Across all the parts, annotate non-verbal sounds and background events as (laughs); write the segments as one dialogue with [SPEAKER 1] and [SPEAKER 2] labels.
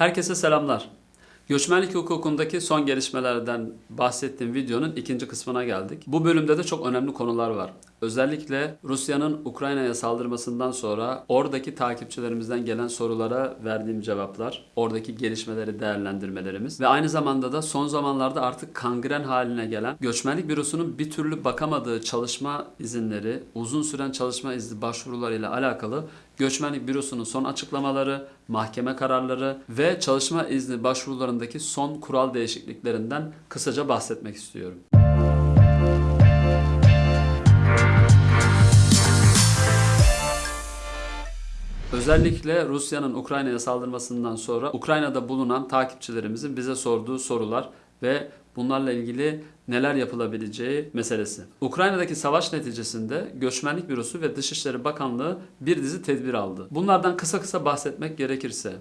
[SPEAKER 1] Herkese selamlar. Göçmenlik hukukundaki son gelişmelerden bahsettiğim videonun ikinci kısmına geldik. Bu bölümde de çok önemli konular var. Özellikle Rusya'nın Ukrayna'ya saldırmasından sonra oradaki takipçilerimizden gelen sorulara verdiğim cevaplar, oradaki gelişmeleri değerlendirmelerimiz ve aynı zamanda da son zamanlarda artık kangren haline gelen göçmenlik bürosunun bir türlü bakamadığı çalışma izinleri, uzun süren çalışma izni başvurularıyla alakalı Göçmenlik Bürosu'nun son açıklamaları, mahkeme kararları ve çalışma izni başvurularındaki son kural değişikliklerinden kısaca bahsetmek istiyorum. Özellikle Rusya'nın Ukrayna'ya saldırmasından sonra Ukrayna'da bulunan takipçilerimizin bize sorduğu sorular ve bunlarla ilgili neler yapılabileceği meselesi. Ukrayna'daki savaş neticesinde Göçmenlik Bürosu ve Dışişleri Bakanlığı bir dizi tedbir aldı. Bunlardan kısa kısa bahsetmek gerekirse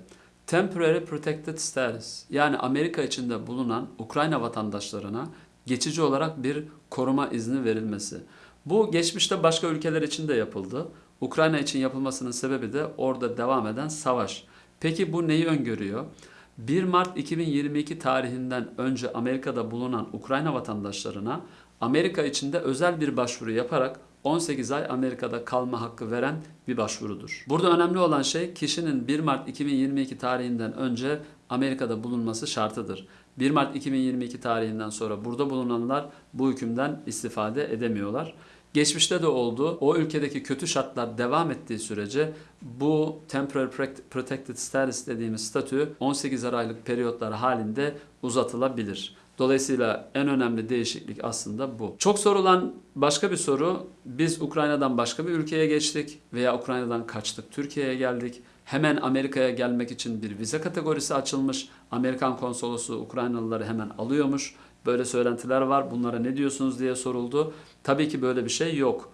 [SPEAKER 1] Temporary Protected Status yani Amerika içinde bulunan Ukrayna vatandaşlarına geçici olarak bir koruma izni verilmesi. Bu geçmişte başka ülkeler için de yapıldı. Ukrayna için yapılmasının sebebi de orada devam eden savaş. Peki bu neyi öngörüyor? 1 Mart 2022 tarihinden önce Amerika'da bulunan Ukrayna vatandaşlarına Amerika içinde özel bir başvuru yaparak 18 ay Amerika'da kalma hakkı veren bir başvurudur. Burada önemli olan şey kişinin 1 Mart 2022 tarihinden önce Amerika'da bulunması şartıdır. 1 Mart 2022 tarihinden sonra burada bulunanlar bu hükümden istifade edemiyorlar. Geçmişte de oldu. O ülkedeki kötü şartlar devam ettiği sürece bu temporary protected status dediğimiz statü 18 aylık periyotlar halinde uzatılabilir. Dolayısıyla en önemli değişiklik aslında bu. Çok sorulan başka bir soru, biz Ukrayna'dan başka bir ülkeye geçtik veya Ukrayna'dan kaçtık, Türkiye'ye geldik. Hemen Amerika'ya gelmek için bir vize kategorisi açılmış. Amerikan konsolosu Ukraynalıları hemen alıyormuş. Böyle söylentiler var. Bunlara ne diyorsunuz diye soruldu. Tabii ki böyle bir şey yok.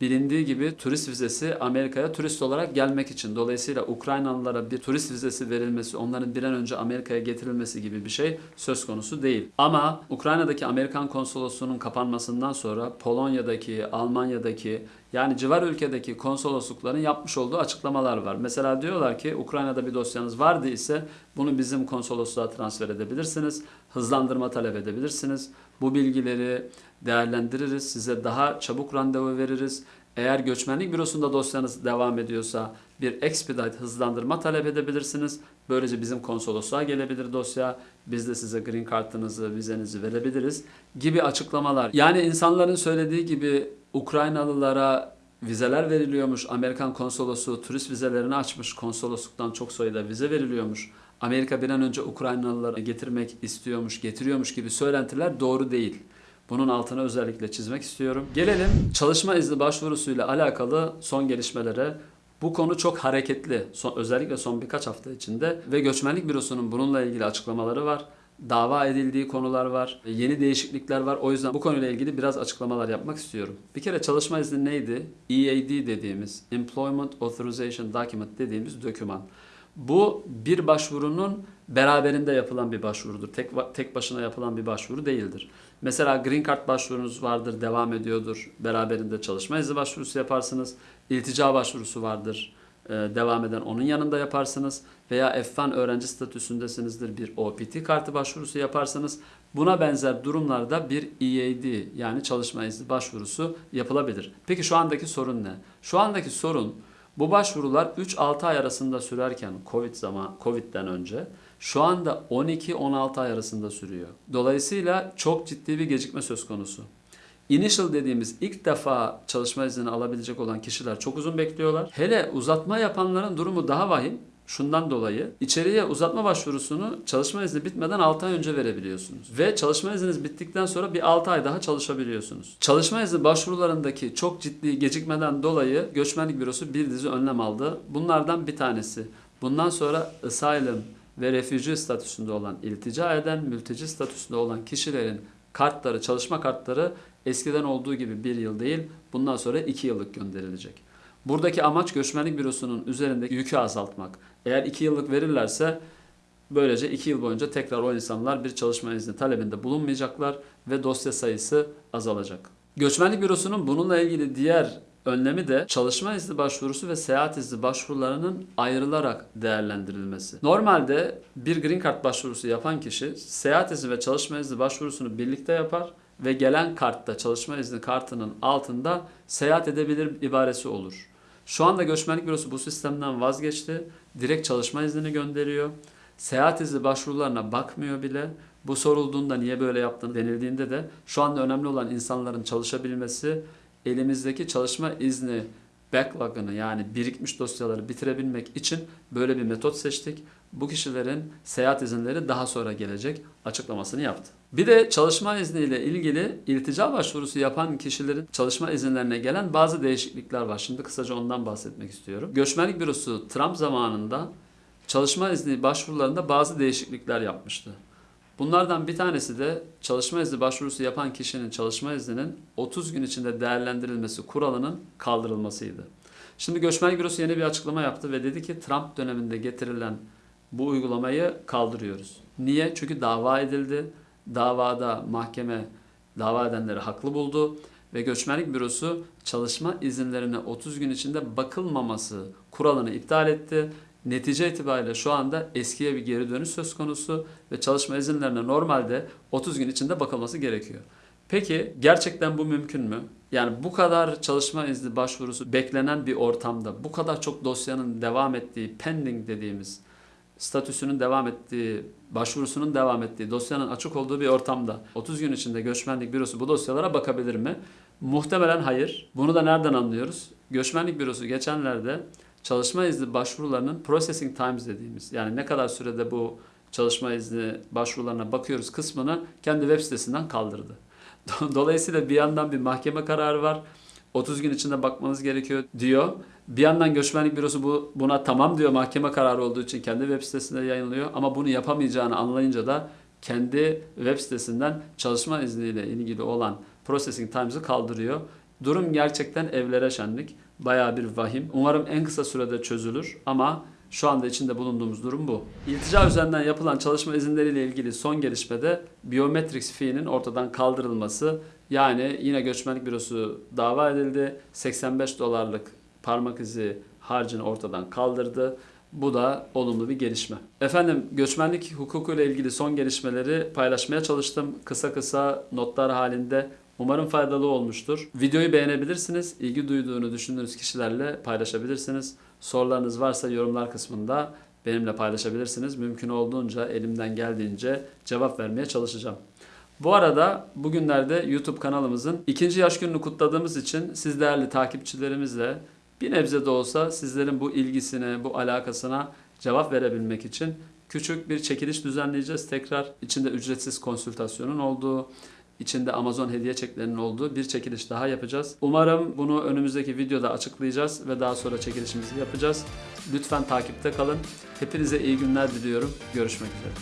[SPEAKER 1] Bilindiği gibi turist vizesi Amerika'ya turist olarak gelmek için. Dolayısıyla Ukraynalılara bir turist vizesi verilmesi, onların bir an önce Amerika'ya getirilmesi gibi bir şey söz konusu değil. Ama Ukrayna'daki Amerikan konsolosluğunun kapanmasından sonra Polonya'daki, Almanya'daki yani civar ülkedeki konsoloslukların yapmış olduğu açıklamalar var. Mesela diyorlar ki Ukrayna'da bir dosyanız vardı ise bunu bizim konsolosluğa transfer edebilirsiniz. Hızlandırma talep edebilirsiniz. Bu bilgileri değerlendiririz. Size daha çabuk randevu veririz. Eğer göçmenlik bürosunda dosyanız devam ediyorsa bir expedite hızlandırma talep edebilirsiniz. Böylece bizim konsolosluğa gelebilir dosya. Biz de size green kartınızı, vizenizi verebiliriz gibi açıklamalar. Yani insanların söylediği gibi Ukraynalılara vizeler veriliyormuş. Amerikan konsolosu turist vizelerini açmış. Konsolosluktan çok sayıda vize veriliyormuş. Amerika bir an önce Ukraynalıları getirmek istiyormuş, getiriyormuş gibi söylentiler doğru değil. Bunun altına özellikle çizmek istiyorum. Gelelim çalışma izni başvurusuyla alakalı son gelişmelere. Bu konu çok hareketli. Son, özellikle son birkaç hafta içinde ve Göçmenlik Bürosu'nun bununla ilgili açıklamaları var. Dava edildiği konular var. Yeni değişiklikler var. O yüzden bu konuyla ilgili biraz açıklamalar yapmak istiyorum. Bir kere çalışma izni neydi? EAD dediğimiz Employment Authorization Document dediğimiz doküman. Bu bir başvurunun beraberinde yapılan bir başvurudur. Tek tek başına yapılan bir başvuru değildir. Mesela Green Card başvurunuz vardır, devam ediyordur. Beraberinde çalışma izni başvurusu yaparsınız. İltica başvurusu vardır, devam eden onun yanında yaparsınız. Veya F1 öğrenci statüsündesinizdir, bir OPT kartı başvurusu yaparsınız. Buna benzer durumlarda bir EAD yani çalışma izni başvurusu yapılabilir. Peki şu andaki sorun ne? Şu andaki sorun bu başvurular 3-6 ay arasında sürerken Covid zaman Covid'den önce şu anda 12-16 ay arasında sürüyor. Dolayısıyla çok ciddi bir gecikme söz konusu. Initial dediğimiz ilk defa çalışma izni alabilecek olan kişiler çok uzun bekliyorlar. Hele uzatma yapanların durumu daha vahim. Şundan dolayı içeriye uzatma başvurusunu çalışma izni bitmeden 6 ay önce verebiliyorsunuz. Ve çalışma izniniz bittikten sonra bir 6 ay daha çalışabiliyorsunuz. Çalışma izni başvurularındaki çok ciddi gecikmeden dolayı Göçmenlik Bürosu bir dizi önlem aldı. Bunlardan bir tanesi. Bundan sonra asylum ve refugee statüsünde olan, iltica eden, mülteci statüsünde olan kişilerin kartları, çalışma kartları eskiden olduğu gibi bir yıl değil, bundan sonra iki yıllık gönderilecek. Buradaki amaç göçmenlik bürosunun üzerindeki yükü azaltmak. Eğer 2 yıllık verirlerse böylece 2 yıl boyunca tekrar o insanlar bir çalışma izni talebinde bulunmayacaklar ve dosya sayısı azalacak. Göçmenlik bürosunun bununla ilgili diğer önlemi de çalışma izni başvurusu ve seyahat izni başvurularının ayrılarak değerlendirilmesi. Normalde bir green card başvurusu yapan kişi seyahat izni ve çalışma izni başvurusunu birlikte yapar ve gelen kartta çalışma izni kartının altında seyahat edebilir ibaresi olur. Şu anda göçmenlik bürosu bu sistemden vazgeçti. Direkt çalışma iznini gönderiyor. Seyahat izni başvurularına bakmıyor bile. Bu sorulduğunda niye böyle yaptığını denildiğinde de şu anda önemli olan insanların çalışabilmesi, elimizdeki çalışma izni backlog'ını yani birikmiş dosyaları bitirebilmek için böyle bir metot seçtik. Bu kişilerin seyahat izinleri daha sonra gelecek açıklamasını yaptı. Bir de çalışma izniyle ilgili iltica başvurusu yapan kişilerin çalışma izinlerine gelen bazı değişiklikler var. Şimdi kısaca ondan bahsetmek istiyorum. Göçmenlik bürosu Trump zamanında çalışma izni başvurularında bazı değişiklikler yapmıştı. Bunlardan bir tanesi de çalışma izni başvurusu yapan kişinin çalışma izninin 30 gün içinde değerlendirilmesi kuralının kaldırılmasıydı. Şimdi Göçmenlik Bürosu yeni bir açıklama yaptı ve dedi ki Trump döneminde getirilen bu uygulamayı kaldırıyoruz. Niye? Çünkü dava edildi. Davada mahkeme dava edenleri haklı buldu ve Göçmenlik Bürosu çalışma izinlerine 30 gün içinde bakılmaması kuralını iptal etti. Netice itibariyle şu anda eskiye bir geri dönüş söz konusu ve çalışma izinlerine normalde 30 gün içinde bakılması gerekiyor. Peki gerçekten bu mümkün mü? Yani bu kadar çalışma izni başvurusu beklenen bir ortamda, bu kadar çok dosyanın devam ettiği, pending dediğimiz statüsünün devam ettiği, başvurusunun devam ettiği, dosyanın açık olduğu bir ortamda 30 gün içinde göçmenlik bürosu bu dosyalara bakabilir mi? Muhtemelen hayır. Bunu da nereden anlıyoruz? Göçmenlik bürosu geçenlerde çalışma izni başvurularının processing times dediğimiz yani ne kadar sürede bu çalışma izni başvurularına bakıyoruz kısmını kendi web sitesinden kaldırdı. (laughs) Dolayısıyla bir yandan bir mahkeme kararı var. 30 gün içinde bakmanız gerekiyor diyor. Bir yandan göçmenlik bürosu bu, buna tamam diyor mahkeme kararı olduğu için kendi web sitesinde yayınlıyor. Ama bunu yapamayacağını anlayınca da kendi web sitesinden çalışma izniyle ilgili olan processing times'ı kaldırıyor. Durum gerçekten evlere şenlik. Bayağı bir vahim. Umarım en kısa sürede çözülür ama şu anda içinde bulunduğumuz durum bu. İltica üzerinden yapılan çalışma izinleriyle ilgili son gelişmede biometrics fee'nin ortadan kaldırılması. Yani yine göçmenlik bürosu dava edildi. 85 dolarlık parmak izi harcını ortadan kaldırdı. Bu da olumlu bir gelişme. Efendim göçmenlik hukuku ile ilgili son gelişmeleri paylaşmaya çalıştım. Kısa kısa notlar halinde. Umarım faydalı olmuştur. Videoyu beğenebilirsiniz. İlgi duyduğunu düşündüğünüz kişilerle paylaşabilirsiniz. Sorularınız varsa yorumlar kısmında benimle paylaşabilirsiniz. Mümkün olduğunca elimden geldiğince cevap vermeye çalışacağım. Bu arada bugünlerde YouTube kanalımızın ikinci yaş gününü kutladığımız için siz değerli takipçilerimizle bir nebze de olsa sizlerin bu ilgisine, bu alakasına cevap verebilmek için küçük bir çekiliş düzenleyeceğiz. Tekrar içinde ücretsiz konsültasyonun olduğu, içinde Amazon hediye çeklerinin olduğu bir çekiliş daha yapacağız. Umarım bunu önümüzdeki videoda açıklayacağız ve daha sonra çekilişimizi yapacağız. Lütfen takipte kalın. Hepinize iyi günler diliyorum. Görüşmek üzere.